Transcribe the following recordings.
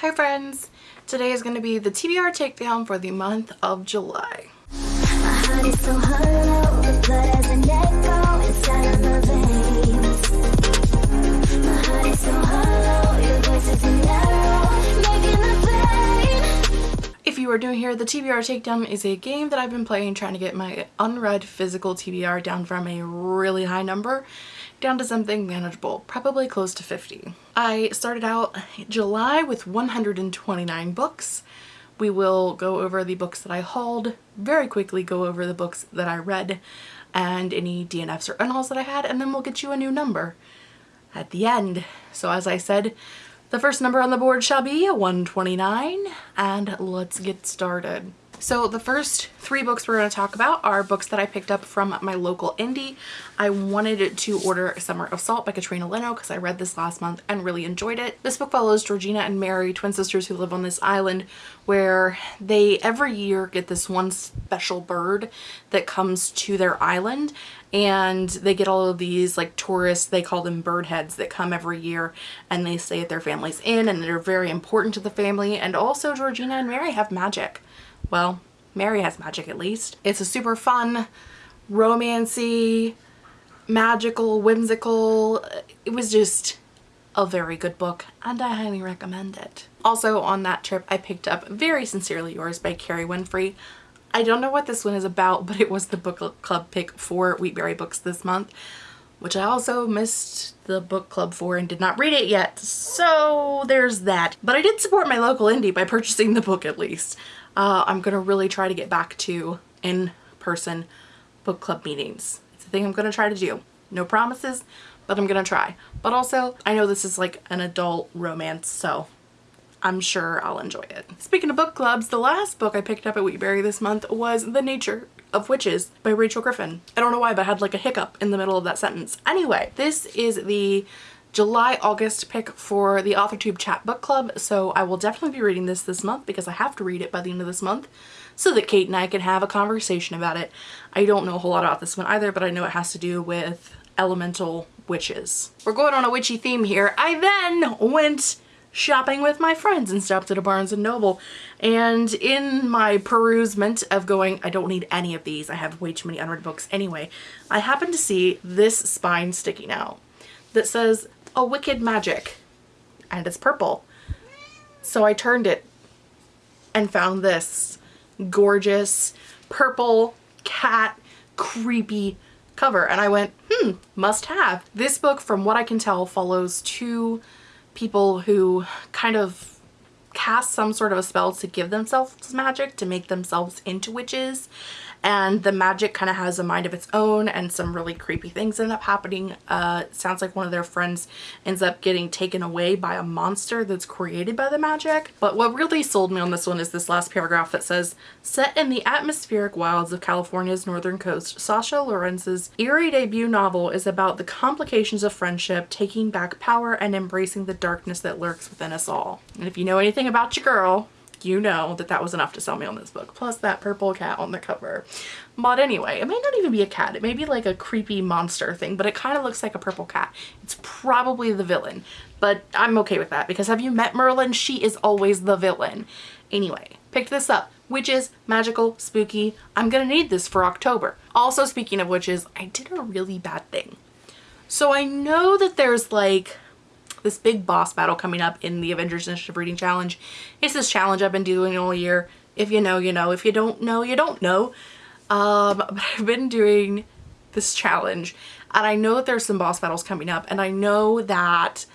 Hi friends! Today is going to be the TBR takedown for the month of July. If you are new here, the TBR Takedown is a game that I've been playing trying to get my unread physical TBR down from a really high number down to something manageable, probably close to 50. I started out July with 129 books. We will go over the books that I hauled, very quickly go over the books that I read and any DNFs or unhauls that I had, and then we'll get you a new number at the end. So as I said, the first number on the board shall be 129, and let's get started. So the first three books we're going to talk about are books that I picked up from my local indie. I wanted to order Summer of Salt by Katrina Leno because I read this last month and really enjoyed it. This book follows Georgina and Mary, twin sisters who live on this island where they every year get this one special bird that comes to their island and they get all of these like tourists they call them bird heads that come every year and they stay at their family's inn and they're very important to the family and also Georgina and Mary have magic well, Mary has magic at least. It's a super fun, romancy, magical, whimsical. It was just a very good book and I highly recommend it. Also on that trip I picked up Very Sincerely Yours by Kerry Winfrey. I don't know what this one is about but it was the book club pick for Wheatberry Books this month which I also missed the book club for and did not read it yet so there's that. But I did support my local indie by purchasing the book at least uh, I'm going to really try to get back to in-person book club meetings. It's a thing I'm going to try to do. No promises, but I'm going to try. But also, I know this is like an adult romance, so I'm sure I'll enjoy it. Speaking of book clubs, the last book I picked up at Wheatberry this month was The Nature of Witches by Rachel Griffin. I don't know why, but I had like a hiccup in the middle of that sentence. Anyway, this is the July-August pick for the AuthorTube Chat Book Club, so I will definitely be reading this this month because I have to read it by the end of this month so that Kate and I can have a conversation about it. I don't know a whole lot about this one either, but I know it has to do with elemental witches. We're going on a witchy theme here. I then went shopping with my friends and stopped at a Barnes & Noble and in my perusement of going I don't need any of these I have way too many unread books anyway I happened to see this spine sticking out that says a wicked magic and it's purple. So I turned it and found this gorgeous purple cat creepy cover and I went hmm must have. This book from what I can tell follows two people who kind of cast some sort of a spell to give themselves magic to make themselves into witches and the magic kind of has a mind of its own and some really creepy things end up happening. Uh, sounds like one of their friends ends up getting taken away by a monster that's created by the magic. But what really sold me on this one is this last paragraph that says, set in the atmospheric wilds of California's northern coast, Sasha Laurens's eerie debut novel is about the complications of friendship, taking back power, and embracing the darkness that lurks within us all. And if you know anything about your girl, you know that that was enough to sell me on this book. Plus that purple cat on the cover. But anyway, it may not even be a cat. It may be like a creepy monster thing, but it kind of looks like a purple cat. It's probably the villain, but I'm okay with that because have you met Merlin? She is always the villain. Anyway, picked this up. Witches, magical, spooky. I'm gonna need this for October. Also, speaking of witches, I did a really bad thing. So I know that there's like this big boss battle coming up in the Avengers Initiative Reading Challenge. It's this challenge I've been doing all year. If you know, you know. If you don't know, you don't know. Um, but I've been doing this challenge and I know that there's some boss battles coming up and I know that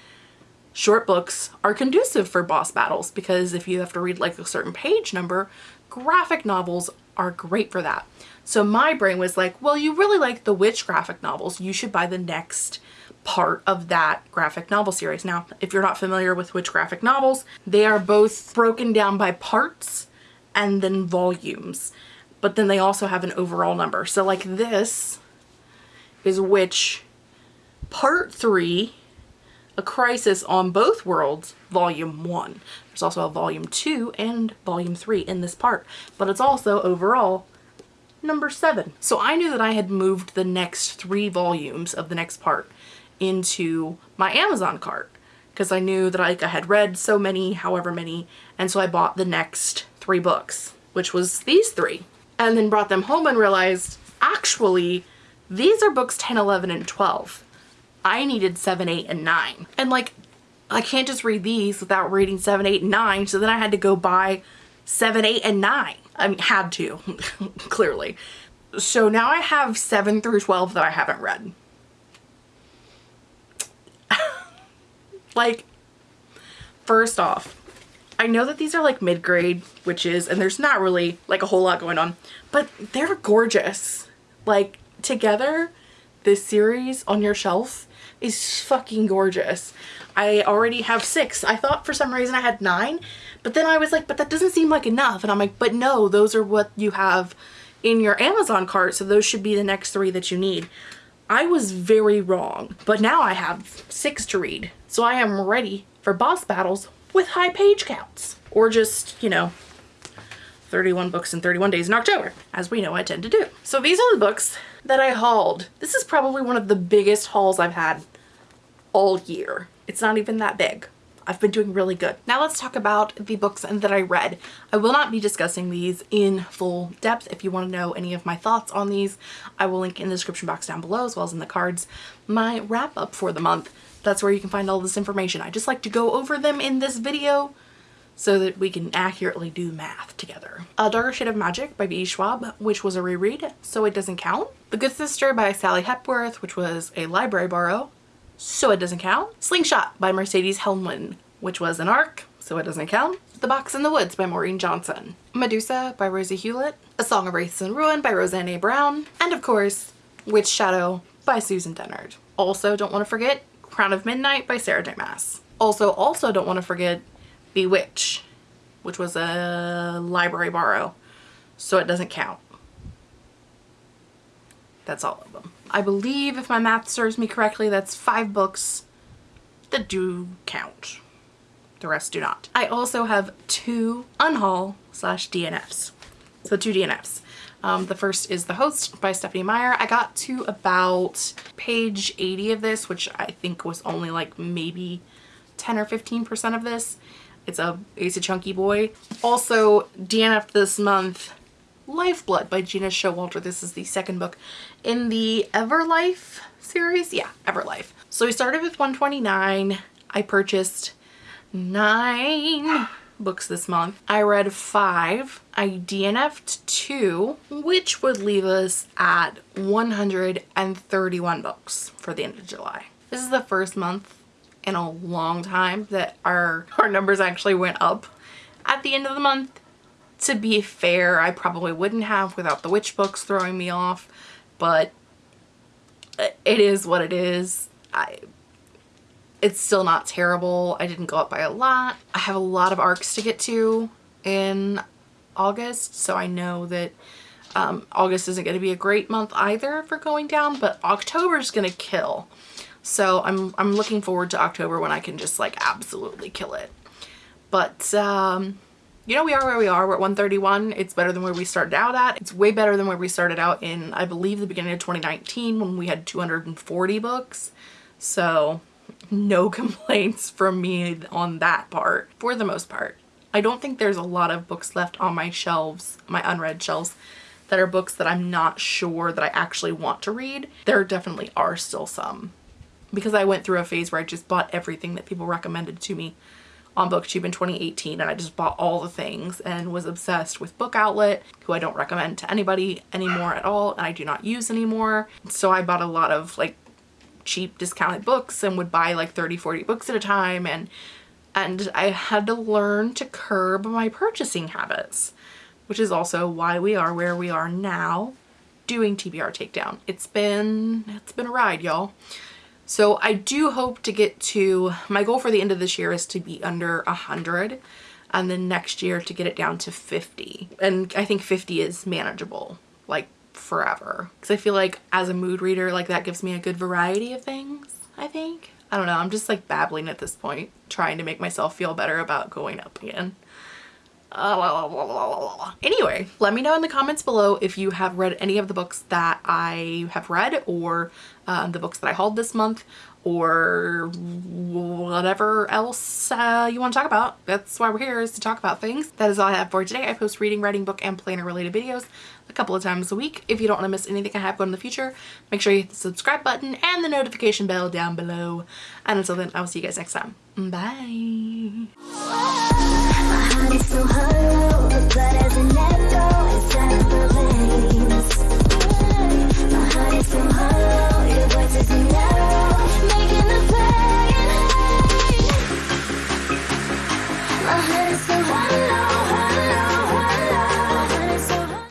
short books are conducive for boss battles because if you have to read like a certain page number, graphic novels are great for that. So my brain was like, well, you really like the witch graphic novels. You should buy the next part of that graphic novel series. Now, if you're not familiar with W.I.T.C.H. graphic novels, they are both broken down by parts and then volumes, but then they also have an overall number. So like this is W.I.T.C.H. Part 3, A Crisis on Both Worlds, Volume 1. There's also a Volume 2 and Volume 3 in this part, but it's also overall number 7. So I knew that I had moved the next three volumes of the next part into my Amazon cart because I knew that like I had read so many, however many, and so I bought the next three books, which was these three, and then brought them home and realized actually these are books 10, 11, and 12. I needed 7, 8, and 9. And like, I can't just read these without reading 7, 8, and 9, so then I had to go buy 7, 8, and 9. I mean, had to, clearly. So now I have 7 through 12 that I haven't read. Like, first off, I know that these are like mid-grade witches and there's not really like a whole lot going on, but they're gorgeous. Like, together, this series on your shelf is fucking gorgeous. I already have six. I thought for some reason I had nine, but then I was like, but that doesn't seem like enough. And I'm like, but no, those are what you have in your Amazon cart, so those should be the next three that you need. I was very wrong, but now I have six to read. So I am ready for boss battles with high page counts. Or just, you know, 31 books in 31 days in October, as we know I tend to do. So these are the books that I hauled. This is probably one of the biggest hauls I've had all year. It's not even that big. I've been doing really good. Now let's talk about the books that I read. I will not be discussing these in full depth. If you want to know any of my thoughts on these, I will link in the description box down below as well as in the cards my wrap up for the month. That's where you can find all this information. I just like to go over them in this video so that we can accurately do math together. A Darker Shade of Magic by V. Schwab, which was a reread, so it doesn't count. The Good Sister by Sally Hepworth, which was a library borrow, so it doesn't count. Slingshot by Mercedes Helnwein, which was an arc, so it doesn't count. The Box in the Woods by Maureen Johnson. Medusa by Rosie Hewlett. A Song of Wraiths and Ruin by Roseanne A. Brown. And of course, Witch Shadow by Susan Dennard. Also, don't want to forget Crown of Midnight by Sarah Maas. Also, also don't want to forget Bewitch, which was a library borrow, so it doesn't count. That's all of them. I believe, if my math serves me correctly, that's five books that do count. The rest do not. I also have two unhaul slash DNFs. So two DNFs. Um, the first is The Host by Stephenie Meyer. I got to about page 80 of this, which I think was only like maybe 10 or 15% of this. It's a, it's a chunky boy. Also DNF this month, Lifeblood by Gena Showalter. This is the second book in the Everlife series. Yeah, Everlife. So we started with 129. I purchased nine books this month. I read five. I DNF'd two, which would leave us at 131 books for the end of July. This is the first month in a long time that our, our numbers actually went up at the end of the month. To be fair, I probably wouldn't have without the witch books throwing me off, but it is what it is. I it's still not terrible. I didn't go up by a lot. I have a lot of arcs to get to in August, so I know that um, August isn't going to be a great month either for going down, but October is going to kill. So I'm, I'm looking forward to October when I can just like absolutely kill it. But, um, you know, we are where we are. We're at 131. It's better than where we started out at. It's way better than where we started out in, I believe, the beginning of 2019 when we had 240 books. So no complaints from me on that part for the most part. I don't think there's a lot of books left on my shelves, my unread shelves, that are books that I'm not sure that I actually want to read. There definitely are still some because I went through a phase where I just bought everything that people recommended to me on booktube in 2018 and I just bought all the things and was obsessed with book outlet who I don't recommend to anybody anymore at all and I do not use anymore. So I bought a lot of like cheap discounted books and would buy like 30 40 books at a time and and I had to learn to curb my purchasing habits which is also why we are where we are now doing TBR takedown. It's been it's been a ride y'all so I do hope to get to, my goal for the end of this year is to be under 100 and then next year to get it down to 50. And I think 50 is manageable, like forever. Because I feel like as a mood reader, like that gives me a good variety of things, I think. I don't know, I'm just like babbling at this point, trying to make myself feel better about going up again. Anyway, let me know in the comments below if you have read any of the books that I have read or uh, the books that I hauled this month or whatever else uh, you want to talk about. That's why we're here is to talk about things. That is all I have for today. I post reading, writing, book, and planner related videos a couple of times a week. If you don't want to miss anything I have going in the future, make sure you hit the subscribe button and the notification bell down below. And until then, I will see you guys next time. Bye.